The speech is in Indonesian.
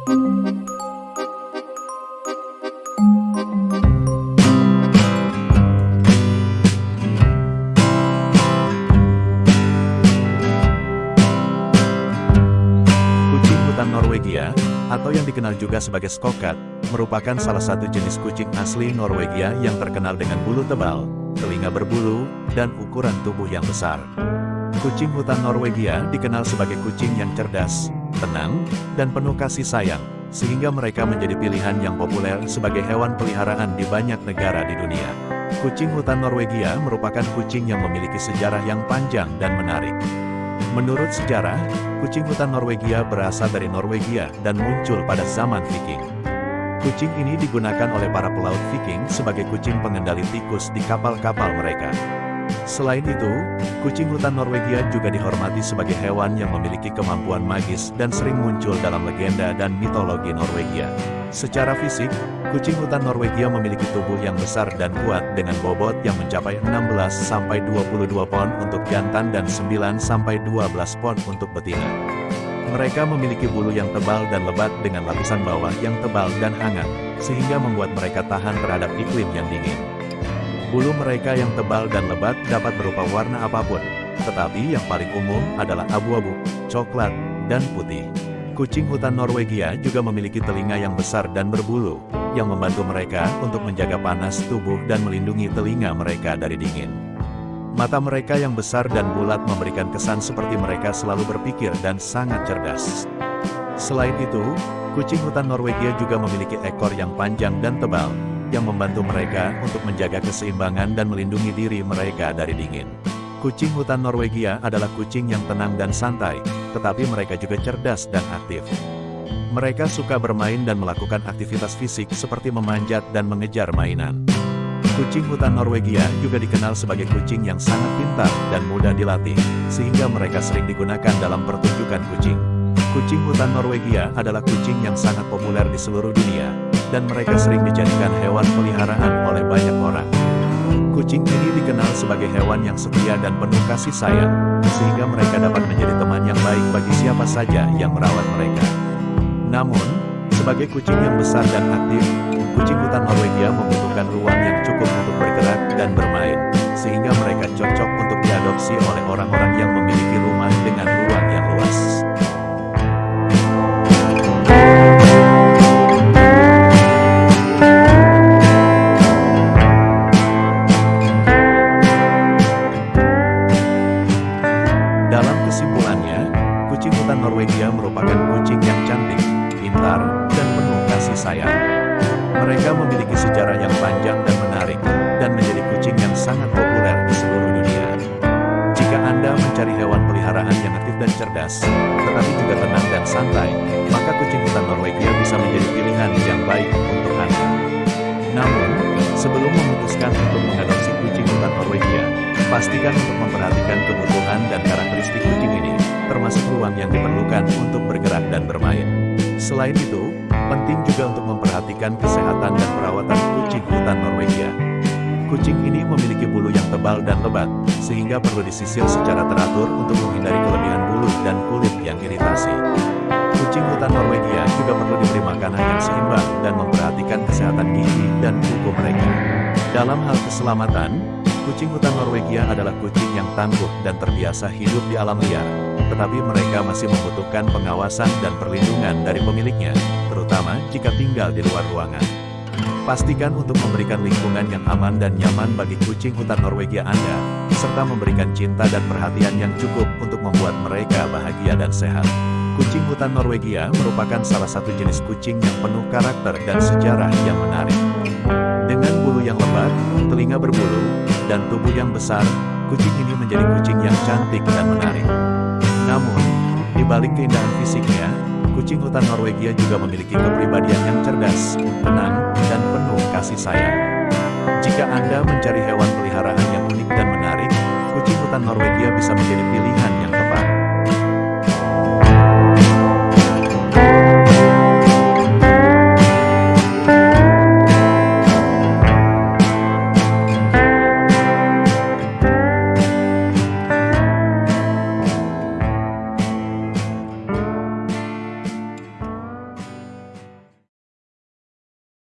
Kucing hutan Norwegia, atau yang dikenal juga sebagai skokat, merupakan salah satu jenis kucing asli Norwegia yang terkenal dengan bulu tebal, telinga berbulu, dan ukuran tubuh yang besar. Kucing hutan Norwegia dikenal sebagai kucing yang cerdas, tenang, dan penuh kasih sayang, sehingga mereka menjadi pilihan yang populer sebagai hewan peliharaan di banyak negara di dunia. Kucing hutan Norwegia merupakan kucing yang memiliki sejarah yang panjang dan menarik. Menurut sejarah, kucing hutan Norwegia berasal dari Norwegia dan muncul pada zaman Viking. Kucing ini digunakan oleh para pelaut Viking sebagai kucing pengendali tikus di kapal-kapal mereka. Selain itu, kucing hutan Norwegia juga dihormati sebagai hewan yang memiliki kemampuan magis dan sering muncul dalam legenda dan mitologi Norwegia. Secara fisik, kucing hutan Norwegia memiliki tubuh yang besar dan kuat dengan bobot yang mencapai 16-22 pon untuk jantan dan 9-12 pon untuk betina. Mereka memiliki bulu yang tebal dan lebat dengan lapisan bawah yang tebal dan hangat, sehingga membuat mereka tahan terhadap iklim yang dingin. Bulu mereka yang tebal dan lebat dapat berupa warna apa pun, tetapi yang paling umum adalah abu-abu, coklat, dan putih. Kucing hutan Norwegia juga memiliki telinga yang besar dan berbulu, yang membantu mereka untuk menjaga panas tubuh dan melindungi telinga mereka dari dingin. Mata mereka yang besar dan bulat memberikan kesan seperti mereka selalu berpikir dan sangat cerdas. Selain itu, kucing hutan Norwegia juga memiliki ekor yang panjang dan tebal, yang membantu mereka untuk menjaga keseimbangan dan melindungi diri mereka dari dingin. Kucing hutan Norwegia adalah kucing yang tenang dan santai, tetapi mereka juga cerdas dan aktif. Mereka suka bermain dan melakukan aktivitas fisik seperti memanjat dan mengejar mainan. Kucing hutan Norwegia juga dikenal sebagai kucing yang sangat pintar dan mudah dilatih, sehingga mereka sering digunakan dalam pertunjukan kucing. Kucing hutan Norwegia adalah kucing yang sangat populer di seluruh dunia, dan mereka sering dijadikan hewan peliharaan oleh banyak orang. Kucing ini dikenal sebagai hewan yang setia dan penuh kasih sayang, sehingga mereka dapat menjadi teman yang baik bagi siapa saja yang merawat mereka. Namun, sebagai kucing yang besar dan aktif, kucing hutan Norwegia membutuhkan ruang yang cukup untuk bergerak dan bermain, sehingga mereka cocok untuk diadopsi oleh orang-orang yang memiliki rumah Mereka memiliki sejarah yang panjang dan menarik, dan menjadi kucing yang sangat populer di seluruh dunia. Jika Anda mencari hewan peliharaan yang aktif dan cerdas, tetapi juga tenang dan santai, maka kucing hutan Norwegia bisa menjadi pilihan yang baik untuk Anda. Namun, sebelum memutuskan untuk mengadopsi kucing hutan Norwegia, pastikan untuk memperhatikan kebutuhan dan karakteristik kucing ini, termasuk ruang yang diperlukan untuk bergerak dan bermain. Selain itu, penting juga untuk memperhatikan kesehatan dan perawatan kucing hutan Norwegia. Kucing ini memiliki bulu yang tebal dan lebat, sehingga perlu disisir secara teratur untuk menghindari kelebihan bulu dan kulit yang iritasi. Kucing hutan Norwegia juga perlu diberi makanan yang seimbang dan memperhatikan kesehatan gigi dan kuku mereka. Dalam hal keselamatan, kucing hutan Norwegia adalah kucing yang tangguh dan terbiasa hidup di alam liar, tetapi mereka masih membutuhkan pengawasan dan perlindungan dari pemiliknya, jika tinggal di luar ruangan. Pastikan untuk memberikan lingkungan yang aman dan nyaman bagi kucing hutan Norwegia Anda, serta memberikan cinta dan perhatian yang cukup untuk membuat mereka bahagia dan sehat. Kucing hutan Norwegia merupakan salah satu jenis kucing yang penuh karakter dan sejarah yang menarik. Dengan bulu yang lebat, telinga berbulu, dan tubuh yang besar, kucing ini menjadi kucing yang cantik dan menarik. Namun, di balik keindahan fisiknya, kucing hutan Norwegia juga memiliki kepribadian yang cerdas, tenang, dan penuh kasih sayang. Jika Anda mencari hewan peliharaan yang unik dan menarik, kucing hutan Norwegia bisa menjadi pilihan